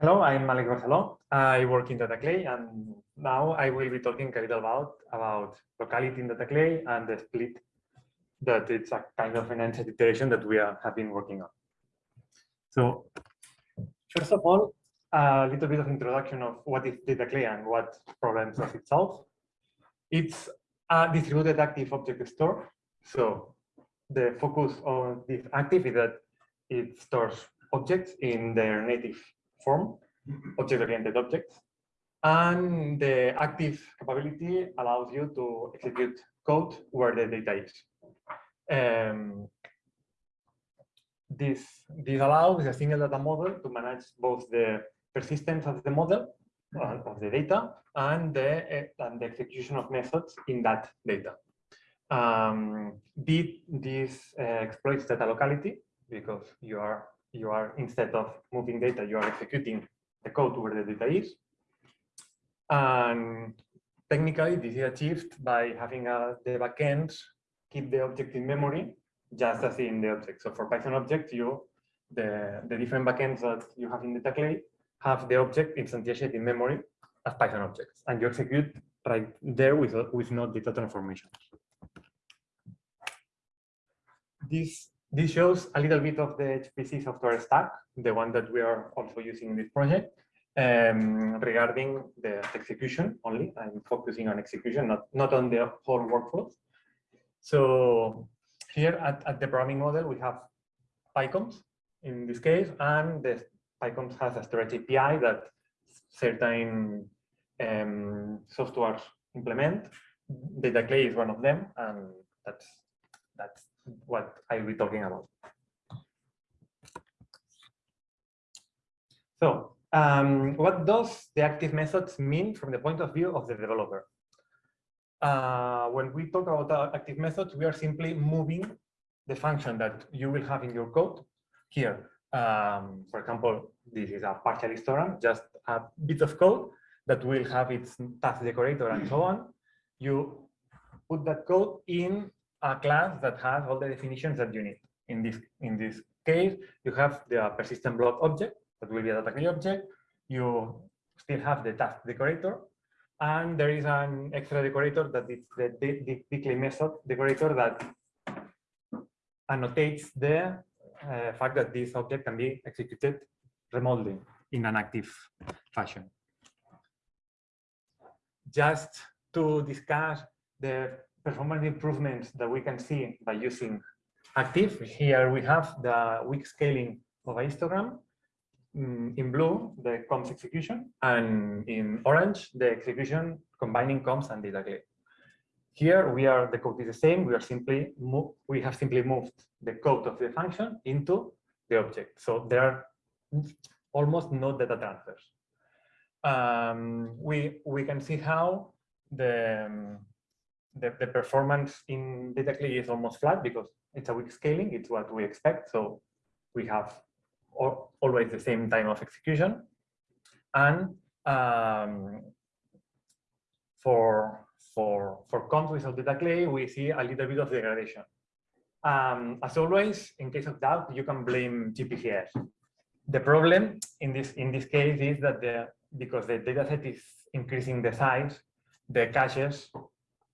Hello, I'm Malek Barceló. I work in DataClay and now I will be talking a little about, about locality in DataClay and the split that it's a kind of an enhanced iteration that we are, have been working on. So first of all, a little bit of introduction of what is DataClay and what problems does it solve. It's a distributed active object store. So the focus on this active is that it stores objects in their native form, object-oriented objects. And the active capability allows you to execute code where the data is. Um, this, this allows a single data model to manage both the persistence of the model, uh, of the data, and the, uh, and the execution of methods in that data. Um, this uh, exploits data locality because you are you are instead of moving data, you are executing the code where the data is. And technically, this is achieved by having a, the backend keep the object in memory, just as in the object. So for Python objects, you the, the different backends that you have in DataClay have the object instantiated in memory as Python objects, and you execute right there with, with no data transformation. This this shows a little bit of the HPC software stack, the one that we are also using in this project. Um, regarding the execution only, I'm focusing on execution, not, not on the whole workflow. So here at, at the programming model, we have PyCOMPSs in this case, and the PyCOMPSs has a storage API that certain um, softwares implement. DataClay is one of them, and that's that's what I'll be talking about. So um, what does the active methods mean from the point of view of the developer? Uh, when we talk about active methods, we are simply moving the function that you will have in your code here. Um, for example, this is a partial histogram, just a bit of code that will have its task decorator and so on. You put that code in a class that has all the definitions that you need. In this, in this case, you have the persistent block object that will be a data object. You still have the task decorator, and there is an extra decorator that is the declay method decorator that annotates the uh, fact that this object can be executed remotely in an active fashion. Just to discuss the performance improvements that we can see by using active. Here we have the weak scaling of a histogram. Mm, in blue, the comps execution, and in orange, the execution combining comps and data DataClay. Here we are, the code is the same. We are simply we have simply moved the code of the function into the object. So there are almost no data transfers. Um, we we can see how the um, the, the performance in DataClay is almost flat because it's a weak scaling. It's what we expect. So we have always the same time of execution. And um, for for for comps without DataClay, we see a little bit of degradation. Um, as always, in case of doubt, you can blame GPFS. The problem in this in this case is that the because the dataset is increasing the size, the caches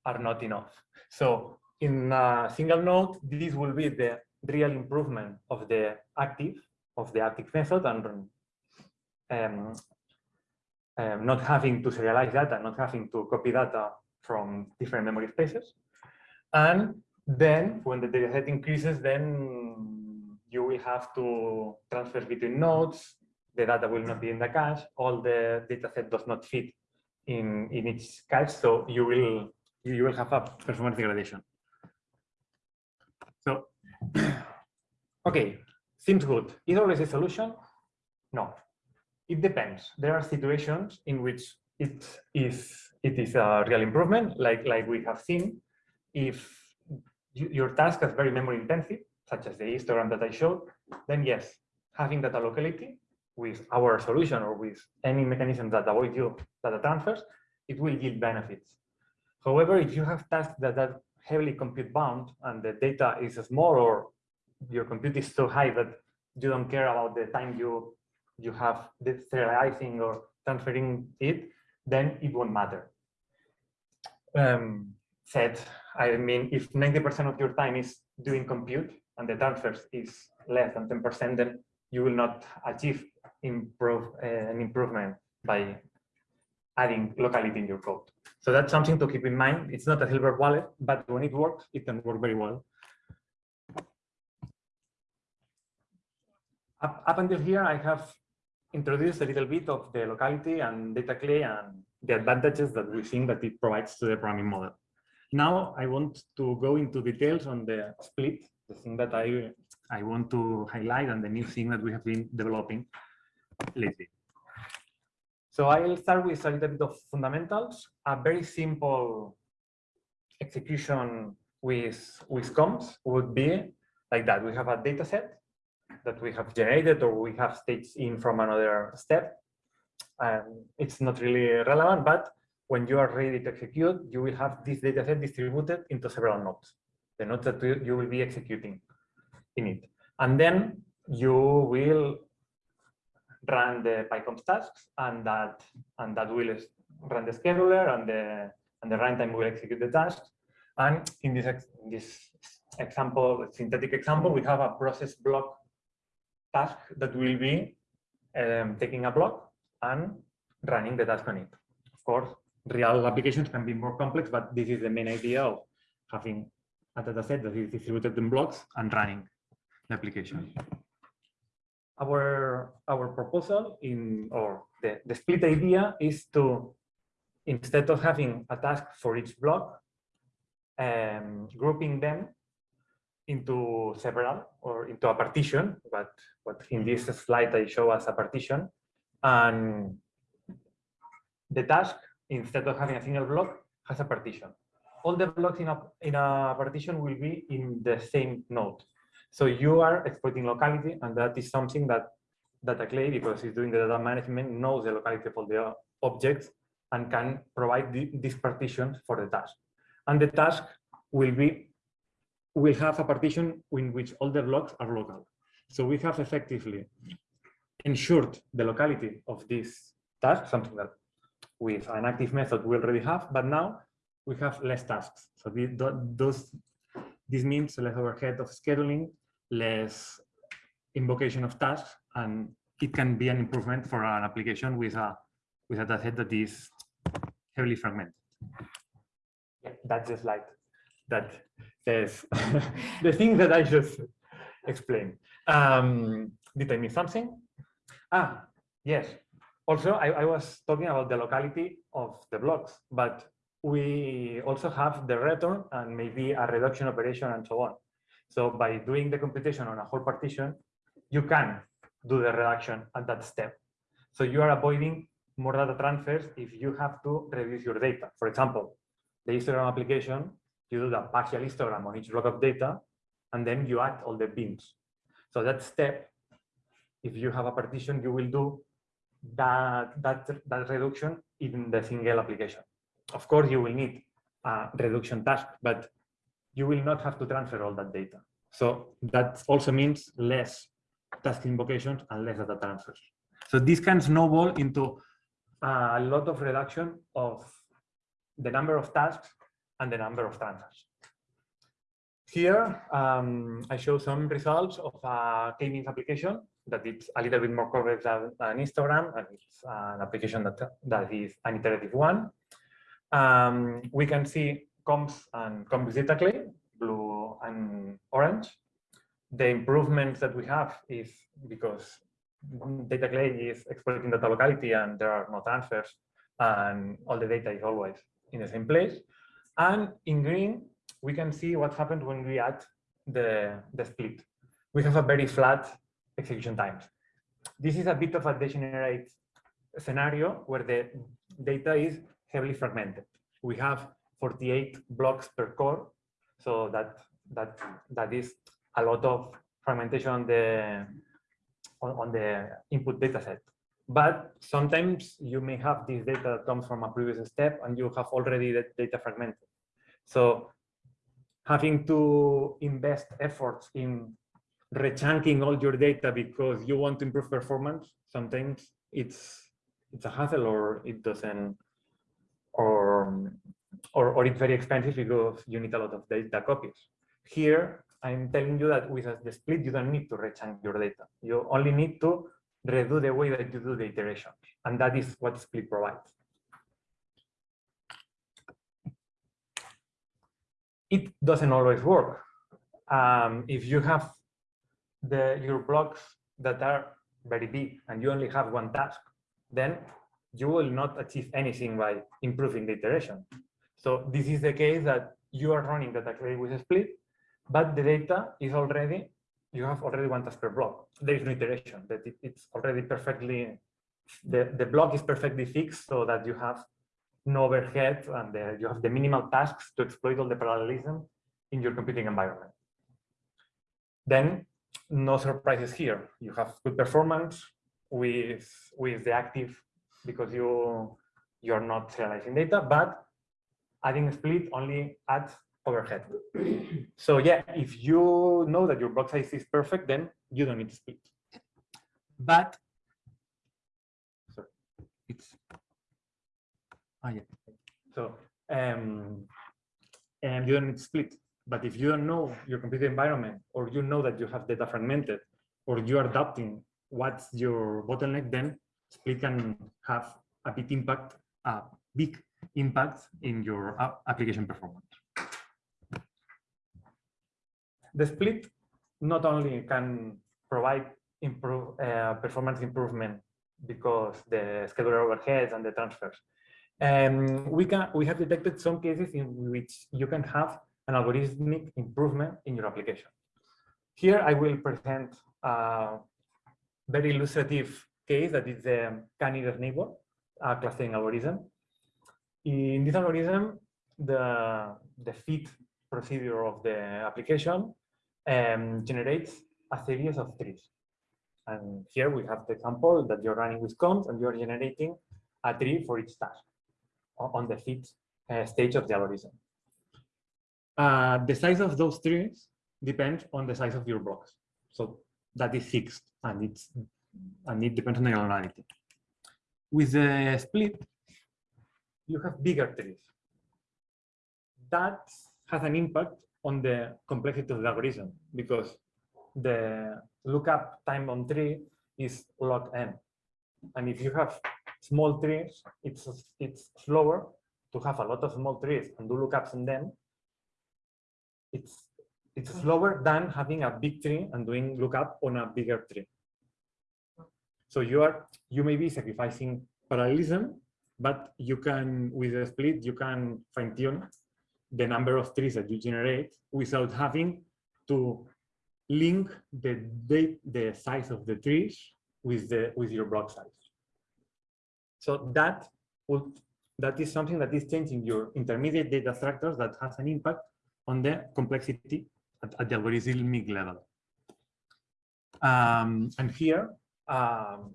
are not enough. So in a single node, this will be the real improvement of the active, of the active method and um, um, not having to serialize data, not having to copy data from different memory spaces. And then when the data set increases, then you will have to transfer between nodes, the data will not be in the cache, all the data set does not fit in, in each cache, so you will you will have a performance degradation. So, okay, seems good. Is always a solution? No, it depends. There are situations in which it is it is a real improvement, like like we have seen. If you, your task is very memory intensive, such as the histogram that I showed, then yes, having data locality with our solution or with any mechanism that avoids you data transfers, it will yield benefits. However, if you have tasks that are heavily compute bound and the data is small or your compute is so high that you don't care about the time you you have the serializing or transferring it, then it won't matter. Um, said, I mean, if 90% of your time is doing compute and the transfers is less than 10%, then you will not achieve improve, uh, an improvement by adding locality in your code. So that's something to keep in mind. It's not a silver wallet, but when it works, it can work very well. Up, up until here, I have introduced a little bit of the locality and DataClay and the advantages that we think that it provides to the programming model. Now I want to go into details on the split, the thing that I, I want to highlight and the new thing that we have been developing lately. So I'll start with a little bit of fundamentals, a very simple execution with, with comps would be like that. We have a data set that we have generated or we have states in from another step. And it's not really relevant, but when you are ready to execute, you will have this data set distributed into several nodes, the nodes that you will be executing in it. And then you will run the PyCOMPSs tasks and that and that will run the scheduler and the and the runtime will execute the tasks. And in this in this example, synthetic example, we have a process block task that will be um, taking a block and running the task on it. Of course, real applications can be more complex, but this is the main idea of having a data set that is distributed in blocks and running the application. Our, our proposal in, or the, the split idea is to, instead of having a task for each block, um, grouping them into several or into a partition, but what in this slide I show as a partition. And the task, instead of having a single block, has a partition. All the blocks in a, in a partition will be in the same node. So you are exploiting locality, and that is something that Data Clay, because it's doing the data management, knows the locality of all the objects and can provide the, these partitions for the task. And the task will be will have a partition in which all the blocks are local. So we have effectively ensured the locality of this task, something that with an active method we already have, but now we have less tasks. So the, those, this means less overhead of scheduling, less invocation of tasks, and it can be an improvement for an application with a with a dataset that is heavily fragmented. Yeah, that's the slide that says the thing that I just explained. Um, did I miss something? Ah, yes. Also, I, I was talking about the locality of the blocks, but we also have the return and maybe a reduction operation and so on. So by doing the computation on a whole partition, you can do the reduction at that step. So you are avoiding more data transfers if you have to reduce your data. For example, the histogram application you do the partial histogram on each block of data, and then you add all the bins. So that step, if you have a partition, you will do that, that, that reduction in the single application. Of course, you will need a reduction task, but you will not have to transfer all that data. So that also means less task invocations and less data transfers. So this can snowball into a lot of reduction of the number of tasks and the number of transfers. Here, um, I show some results of a k-means application that it's a little bit more complex than, than Histogram, and it's an application that, that is an iterative one. Um, we can see comps and DataClay, blue and orange. The improvements that we have is because DataClay is exploiting data locality and there are no transfers and all the data is always in the same place. And in green, we can see what happened when we add the, the split. We have a very flat execution times. This is a bit of a degenerate scenario where the data is heavily fragmented. We have 48 blocks per core, so that that that is a lot of fragmentation on the on, on the input data set. But sometimes you may have this data that comes from a previous step and you have already the data fragmented. So having to invest efforts in rechunking all your data because you want to improve performance, sometimes it's it's a hassle or it doesn't or or, or it's very expensive because you need a lot of data copies. Here, I'm telling you that with the split, you don't need to rechunk your data. You only need to redo the way that you do the iterations. And that is what split provides. It doesn't always work. Um, if you have the your blocks that are very big and you only have one task, then you will not achieve anything by improving the iteration. So this is the case that you are running the Dataclay with a split, but the data is already, you have already one task per block. There is no iteration, that it, it's already perfectly, the, the block is perfectly fixed so that you have no overhead and the, you have the minimal tasks to exploit all the parallelism in your computing environment. Then no surprises here. You have good performance with, with the active because you, you're not serializing data, but adding split only adds overhead. so yeah, if you know that your block size is perfect, then you don't need to split. But sorry, it's ah yeah. So um, and you don't need to split. But if you don't know your computer environment, or you know that you have data fragmented, or you are adapting what's your bottleneck, then split can have a big impact, a big impact in your application performance. The split not only can provide improve, uh, performance improvement because the scheduler overheads and the transfers. Um, we can we have detected some cases in which you can have an algorithmic improvement in your application. Here I will present a very illustrative case that is the k-nearest neighbor uh, clustering algorithm. In this algorithm, the, the fit procedure of the application um, generates a series of trees. And here we have the example that you're running with comps and you're generating a tree for each task on the fit uh, stage of the algorithm. Uh, the size of those trees depends on the size of your blocks. So that is fixed and it's and it depends on the granularity. With the split, you have bigger trees. That has an impact on the complexity of the algorithm because the lookup time on tree is log n. And if you have small trees, it's it's slower to have a lot of small trees and do lookups on them. It's it's slower than having a big tree and doing lookup on a bigger tree. So you are you may be sacrificing parallelism, but you can with a split you can fine tune the number of trees that you generate without having to link the the, the size of the trees with the with your block size. So that would that is something that is changing your intermediate data structures that has an impact on the complexity at, at the algorithmic level. Um, and here, um,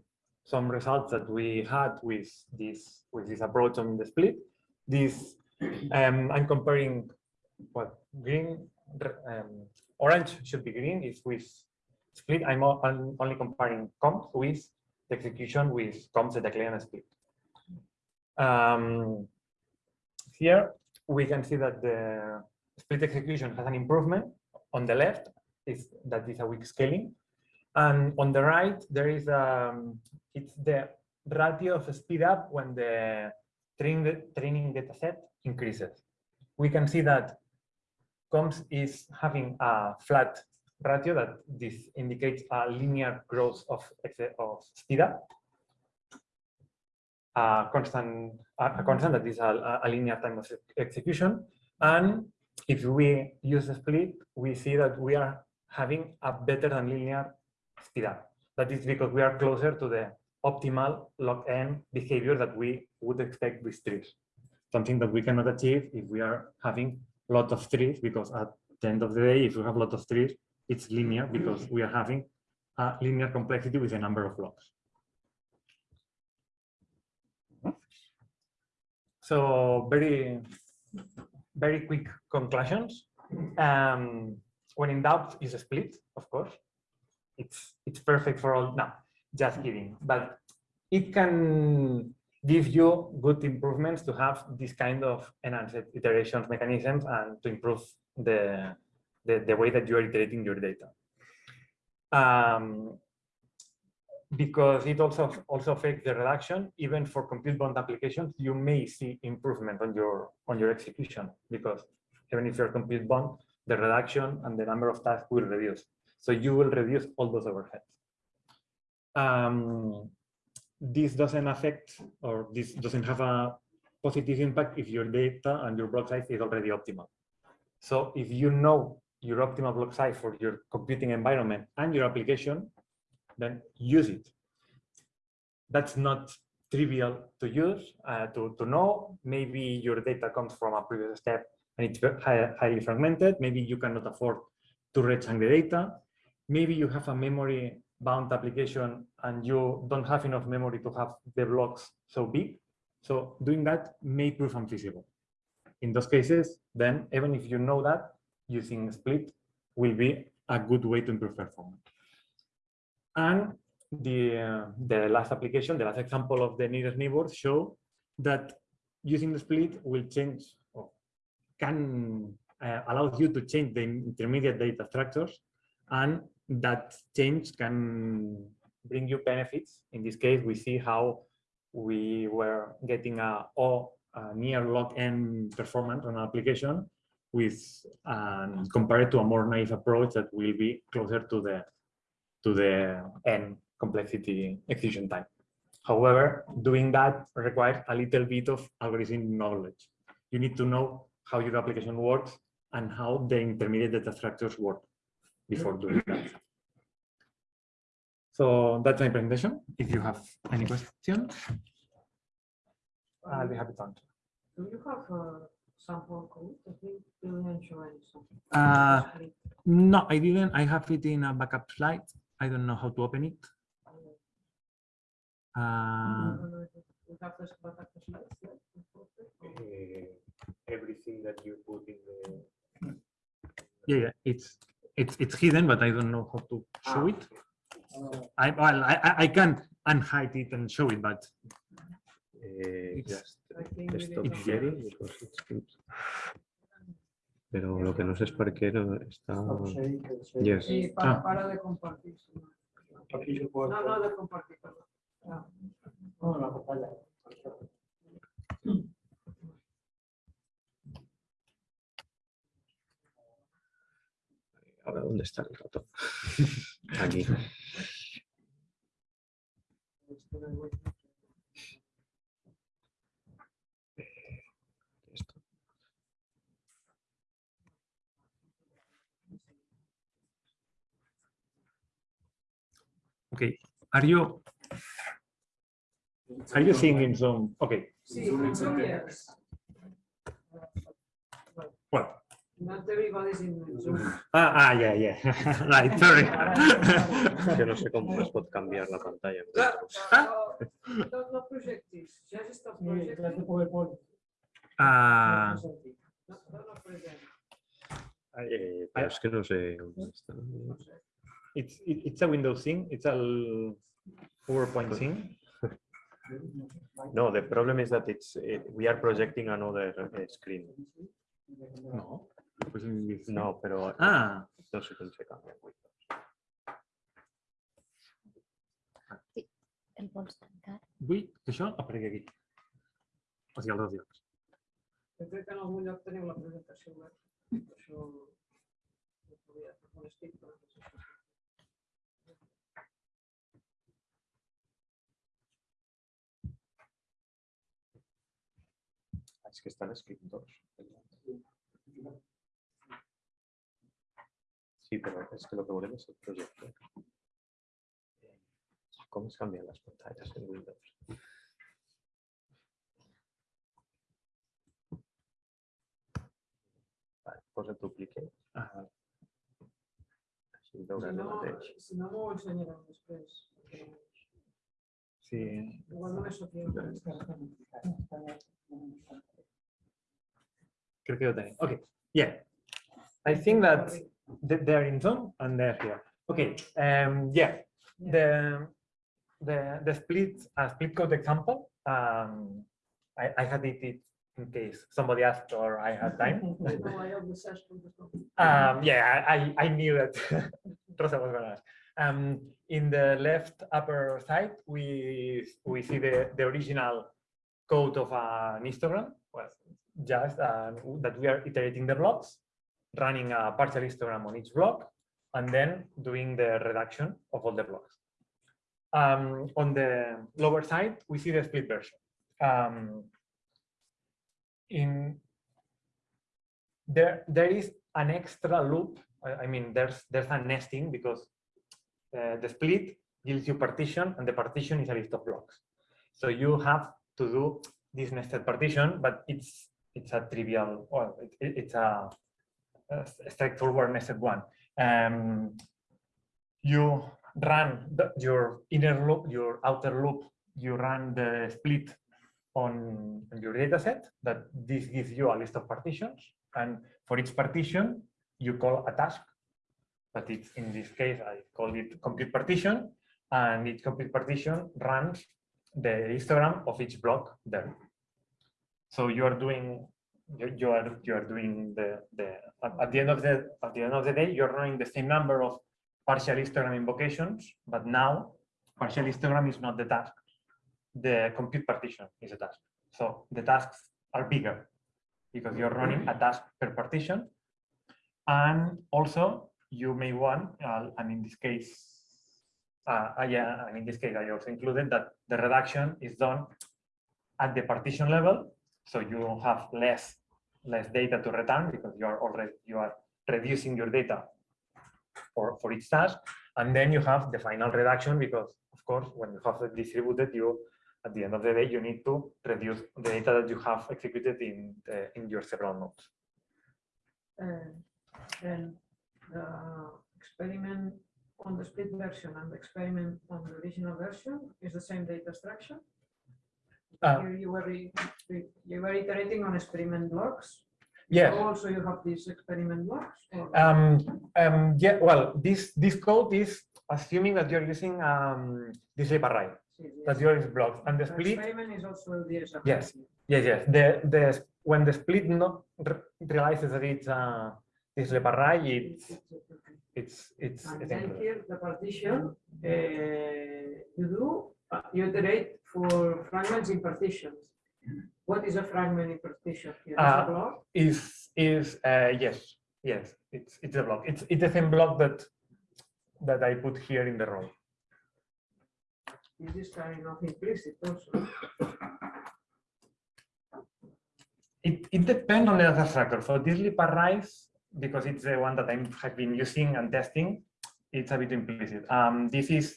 some results that we had with this with this approach on the split. This um, I'm comparing what green, um, orange should be green is with split. I'm, I'm only comparing comp with the execution with comps that and split. Um, here we can see that the split execution has an improvement on the left is that is a weak scaling and on the right there is um it's the ratio of speed up when the training training data set increases. We can see that comps is having a flat ratio that this indicates a linear growth of of speed up. A constant a constant that is a, a linear time of execution. And if we use the split, we see that we are having a better than linear speed up. That is because we are closer to the optimal log n behavior that we would expect with trees. Something that we cannot achieve if we are having a lot of trees, because at the end of the day, if we have a lot of trees, it's linear because we are having a linear complexity with a number of blocks. So very very quick conclusions. Um, when in doubt is a split, of course. It's it's perfect for all. No, just kidding. But it can give you good improvements to have this kind of enhanced iterations mechanisms and to improve the the, the way that you are iterating your data. Um, because it also also affects the reduction even for compute bound applications you may see improvement on your on your execution because even if you're compute bound the reduction and the number of tasks will reduce so you will reduce all those overheads um, this doesn't affect or this doesn't have a positive impact if your data and your block size is already optimal so if you know your optimal block size for your computing environment and your application then use it. That's not trivial to use, uh, to, to know. Maybe your data comes from a previous step and it's highly fragmented. Maybe you cannot afford to rechunk the data. Maybe you have a memory bound application and you don't have enough memory to have the blocks so big. So doing that may prove unfeasible. In those cases, then even if you know that, using split will be a good way to improve performance. And the, uh, the last application, the last example of the nearest neighbors show that using the split will change or can uh, allow you to change the intermediate data structures and that change can bring you benefits. In this case, we see how we were getting a, a near log n performance on an application with um, compared to a more naive approach that will be closer to the to the n complexity execution time. However, doing that requires a little bit of algorithm knowledge. You need to know how your application works and how the intermediate data structures work before doing that. So that's my presentation. If you have any questions, I'll be happy to answer. Do you have a sample code? I think you didn't show any. Uh, no, I didn't. I have it in a backup slide. I don't know how to open it. Uh, don't We have this backup slides, yeah, or- uh, everything that you put in the yeah, yeah, it's it's it's hidden, but I don't know how to show it. I well, I I- can unhide it and show it, but eh, It's- just we stop did not sharing have- because it's good. Pero lo que no sé es por qué no está. Yes. Sí, para, Ah. para de compartir. no. No, no de compartir. Ah, No, la pantalla. Ahora, ¿dónde está el ratón? Aquí. Esto. okay. Are you are you seeing in Zoom? Okay. Well. Not everybody in Zoom. Ah, ah yeah, yeah. right. Sorry. Que no sé cómo es pot canviar la pantalla. No, ja. Ah, No, no, no present. Eh, pero es que no sé it's it, it's a Windows thing. It's a l- PowerPoint thing. No, the problem is that it's eh, we are projecting another eh, screen. No. No, pero Ah, no se canvia. El vols tancar? vull que això aparegui aquí. O sigui, als dos llocs. Jo crec que en algun lloc teniu la presentació web. Això no podia fer un estic, però no sé Es que están escritos. Sí, pero es que lo que volvemos es el proyecto. ¿Cómo se cambian las pantallas en Windows? Vale, pues el duplique. Ah, Així veurà Si el mateix. si no m'ho ensenyareu després. sí. Igual només. Creo que lo tenéis. Okay. Yeah. I think that they're in Zoom and they're here. Okay, um, yeah, the, the, the split, uh, split code example, um, I, I had it, it in case somebody asked or I had time. No, I have the session. but no. Um, yeah, I, I knew that Rosa was gonna ask. Um, in the left upper side, we we see the, the original code of an histogram, was just uh, that we are iterating the blocks, running a partial histogram on each block, and then doing the reduction of all the blocks. Um, on the lower side, we see the split version. Um, in there there is an extra loop. I, I mean, there's there's a nesting because uh, the split gives you partition, and the partition is a list of blocks. So you have to do this nested partition, but it's it's a trivial, well, it, it- it's a, a straightforward nested one. Um, you run the, your inner loop, your outer loop, you run the split on your data set that this gives you a list of partitions. And for each partition you call a task but it's in this case I call it complete partition. And each complete partition runs the histogram of each block there so you are doing you, are you are doing the the at, at the end of the at the end of the day you're running the same number of partial histogram invocations but now partial histogram is not the task the compute partition is a task. So the tasks are bigger because you're running a task per partition. And also you may want, uh, and in this case, uh, uh, yeah, and in this case, I also included that the reduction is done at the partition level. So you have less, less data to return because you are already, you are reducing your data for, for each task. And then you have the final reduction because of course, when you have it distributed, you at the end of the day, you need to reduce the data that you have executed in the, in your several nodes. And then the experiment on the split version and the experiment on the original version is the same data structure. Uh, Here you were, re- re- you were iterating on experiment blocks. Yes. Also, you have these experiment blocks. Um, um, yeah. Well, this this code is assuming that you're using um, this array, sí, that you're is blocks, and the The split. Experiment is also the. Yes. Yes, yes. The the when the split not re- realizes that it's uh, this array, it's it's it's, And it's then here, the partition, uh, you do, you iterate for fragments in partitions. What is a fragment in partition here? Is Uh, a block? is is uh, yes yes it's it's a block it's it's the same block that that I put here in the row. Is this kind of implicit also? It it depends on the other structure. For this arrays, because it's the one that I have been using and testing, it's a bit implicit. Um, this is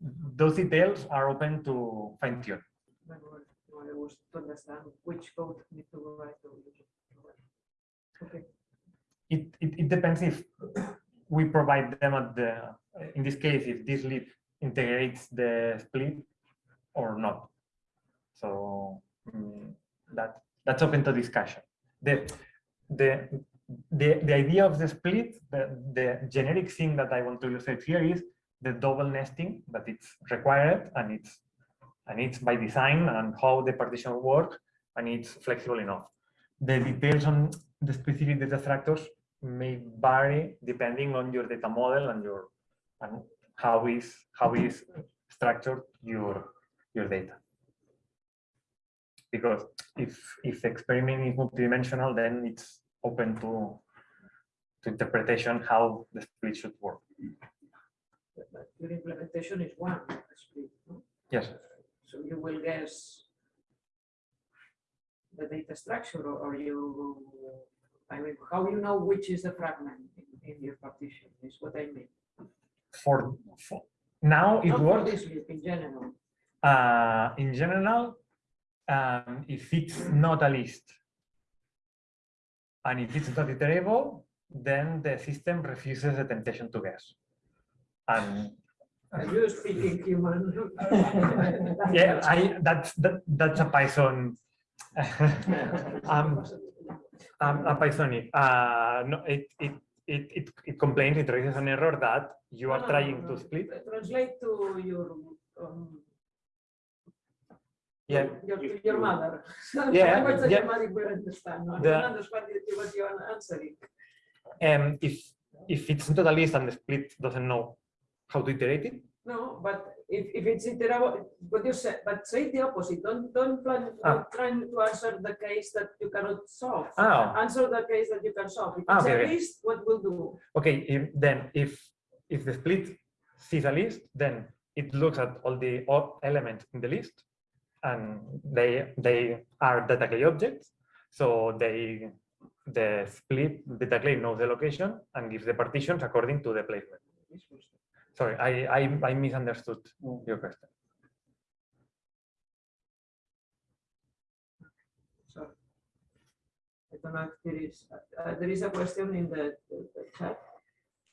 those details are open to fine tune. Which code need to write. It, it it depends if we provide them at the in this case if dislib integrates the split or not. So mm, that that's open to discussion. The the the, the idea of the split, the, the generic thing that I want to illustrate here is the double nesting that it's required and it's and it's by design and how the partition works and it's flexible enough. The details on the specific data structures may vary depending on your data model and your and how is how is structured your your data because if if the experiment is multidimensional then it's open to to interpretation how the split should work but but your implementation is one split. no? yes So you will guess the data structure or or you, I mean, how you know which is the fragment in, in your partition is what I mean. for, for now it Not for works this in general. uh, in general um, if it's not a list and if it's not iterable then the system refuses the temptation to guess and Are you speaking human? yeah i that's that, that's a python um, um a pythonic uh no it, it it, it, it complains, it raises an error that you are no, no, trying no. to split. Translate to your, um, Yeah, your, If your mother. Yeah, yeah. your mother will understand. No, I The- don't understand what you- what you are answering. um, if if it's not a list and the split doesn't know how to iterate it, No, but if, if it's iterable, what you said, but say the opposite. Don't, don't plan, Ah. trying to answer the case that you cannot solve. Ah. Answer the case that you can solve. If Ah, it's okay, a list, what will do? okay, if, then if if the split sees a list, then it looks at all the elements in the list, and they they are DataClay objects. So they the split DataClay knows the location and gives the partitions according to the placement. Sorry, I I, I misunderstood your question. So I don't know if there is, uh, there is a question in the, the the chat.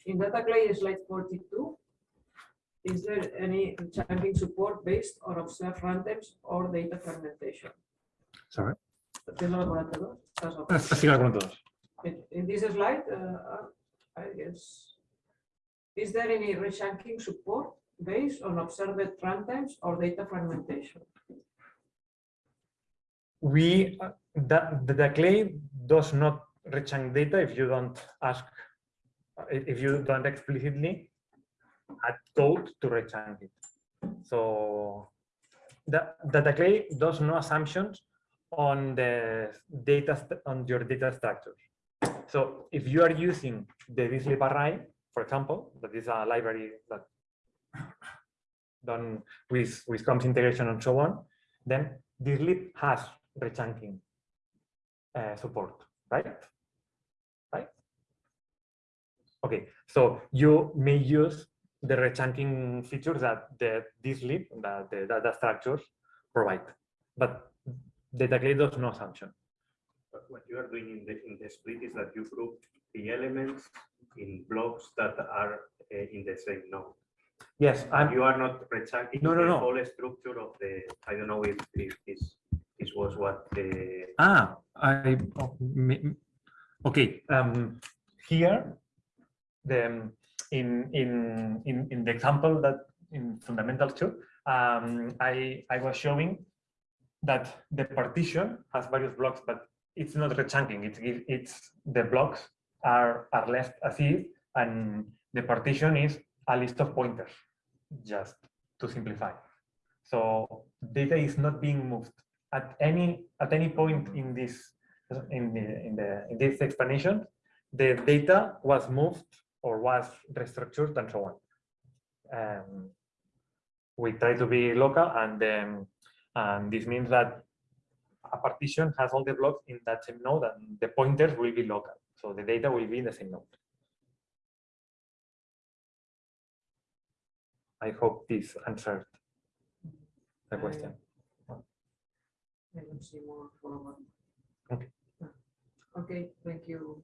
In DataClay slide forty-two, is there any chunking support based on observed runtimes or data fragmentation? Sorry. Entiendo la palabra, ¿no? Estás off. Así que con todos. In in this slide, uh, I guess, is there any rechunking support based on observed runtimes or data fragmentation? we the, the, clay does not rechunk data if you don't ask if you don't explicitly add code to rechunk it so the, the, clay does no assumptions on the data on your data structures so if you are using the dislib array for example that is a library that done with with comps integration and so on then dislib has rechunking uh, support, right? Right? Okay, so you may use the rechunking features that the lib, that the data structures provide, but the data does no assumption. What you are doing in the, in the split is that you group the elements in blocks that are uh, in the same node. Yes, And I'm, you are not rechunking No, no, the no. whole structure of the, I don't know if, if this, this was what the, ah, I, oh, okay, um, here, the, um, in, in, in, in the example that in fundamentals two, um, I, I was showing that the partition has various blocks, but it's not rechunking. It's, it's, the blocks are, are left as is, and the partition is a list of pointers, just to simplify. So data is not being moved at any, at any point in this, in the, in the, in this explanation, the data was moved or was restructured and so on. Um, we try to be local and um, and this means that a partition has all the blocks in that same node and the pointers will be local. So the data will be in the same node. I hope this answered the question. I don't see more. Okay. Okay, thank you.